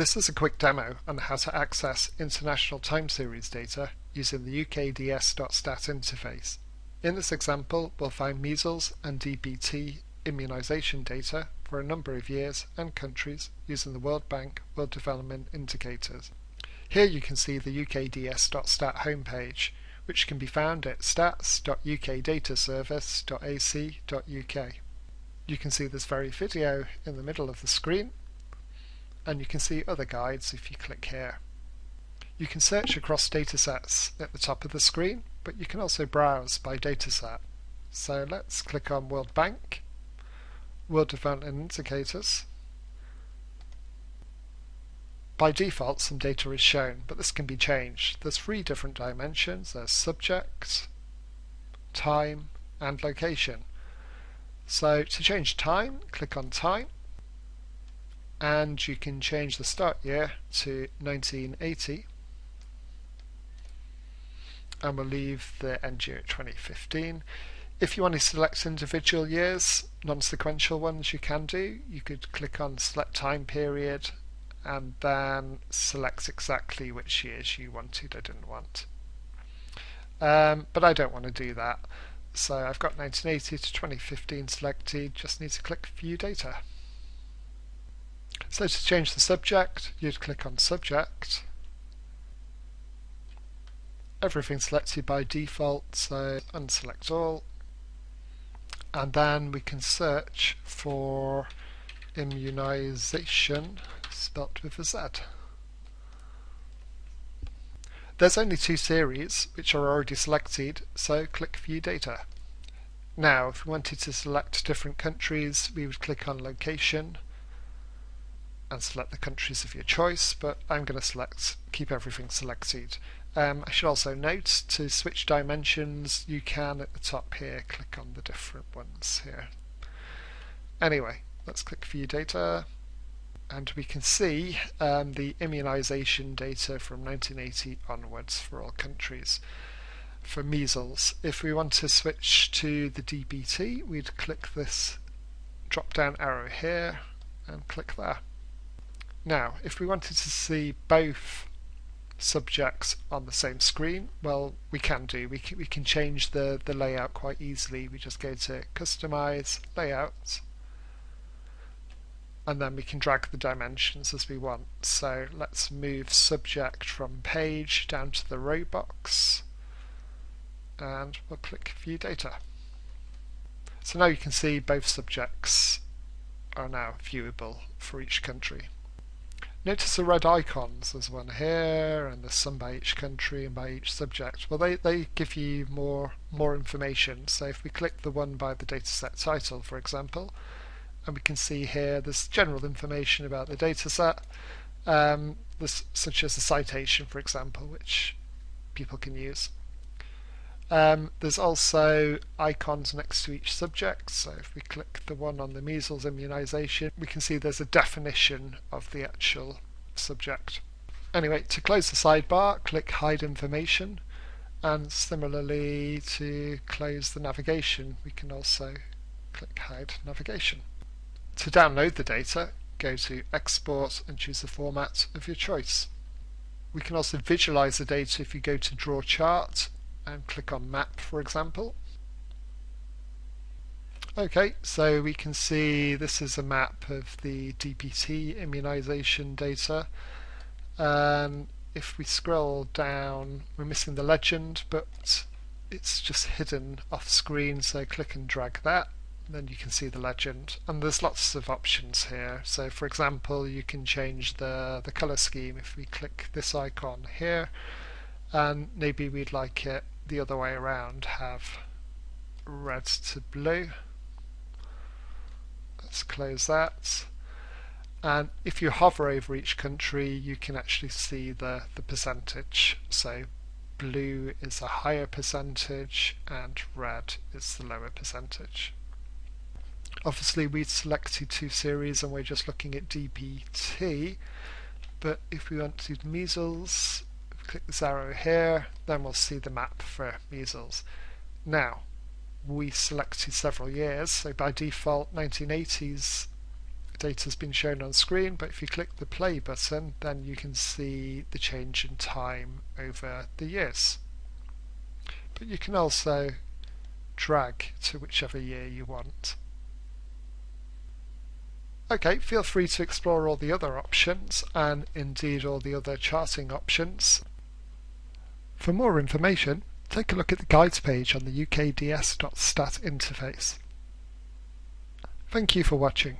This is a quick demo on how to access international time series data using the ukds.stat interface. In this example, we'll find measles and DPT immunization data for a number of years and countries using the World Bank World Development Indicators. Here you can see the ukds.stat homepage, which can be found at stats.ukdataservice.ac.uk. You can see this very video in the middle of the screen and you can see other guides if you click here. You can search across datasets at the top of the screen, but you can also browse by dataset. So let's click on World Bank, World Development Indicators. By default some data is shown, but this can be changed. There's three different dimensions. There's subject, time and location. So to change time, click on time and you can change the start year to 1980 and we'll leave the end year at 2015. If you want to select individual years, non-sequential ones you can do. You could click on select time period and then select exactly which years you wanted or didn't want. Um, but I don't want to do that. So I've got 1980 to 2015 selected, just need to click View Data. So to change the subject, you'd click on Subject. Everything's selected by default, so unselect all. And then we can search for immunization, spelt with a Z. There's only two series which are already selected, so click View Data. Now, if we wanted to select different countries, we would click on Location, and select the countries of your choice, but I'm going to select keep everything selected. Um, I should also note to switch dimensions you can at the top here click on the different ones here. Anyway, let's click View Data and we can see um, the immunization data from 1980 onwards for all countries. For measles, if we want to switch to the DPT, we'd click this drop down arrow here and click there. Now, if we wanted to see both subjects on the same screen, well, we can do. We can, we can change the, the layout quite easily. We just go to Customize, Layouts, and then we can drag the dimensions as we want. So let's move subject from page down to the row box, and we'll click View Data. So now you can see both subjects are now viewable for each country. Notice the red icons, there's one here and there's some by each country and by each subject. Well they, they give you more more information. So if we click the one by the dataset title for example, and we can see here there's general information about the dataset, um, this, such as the citation for example, which people can use. Um, there's also icons next to each subject, so if we click the one on the measles immunization, we can see there's a definition of the actual subject. Anyway, to close the sidebar, click Hide Information, and similarly to close the navigation, we can also click Hide Navigation. To download the data, go to Export and choose the format of your choice. We can also visualize the data if you go to Draw Chart and click on map for example. Okay, so we can see this is a map of the DPT immunization data. And if we scroll down, we're missing the legend, but it's just hidden off screen, so click and drag that. Then you can see the legend. And there's lots of options here. So for example, you can change the, the color scheme if we click this icon here. And maybe we'd like it the other way around have red to blue. Let's close that. And if you hover over each country, you can actually see the, the percentage. So blue is a higher percentage and red is the lower percentage. Obviously we selected two series and we're just looking at DPT but if we want to measles, click this arrow here, then we'll see the map for measles. Now, we selected several years, so by default 1980s data has been shown on screen, but if you click the play button, then you can see the change in time over the years. But you can also drag to whichever year you want. Okay, feel free to explore all the other options and indeed all the other charting options. For more information, take a look at the guides page on the ukds.stat interface. Thank you for watching.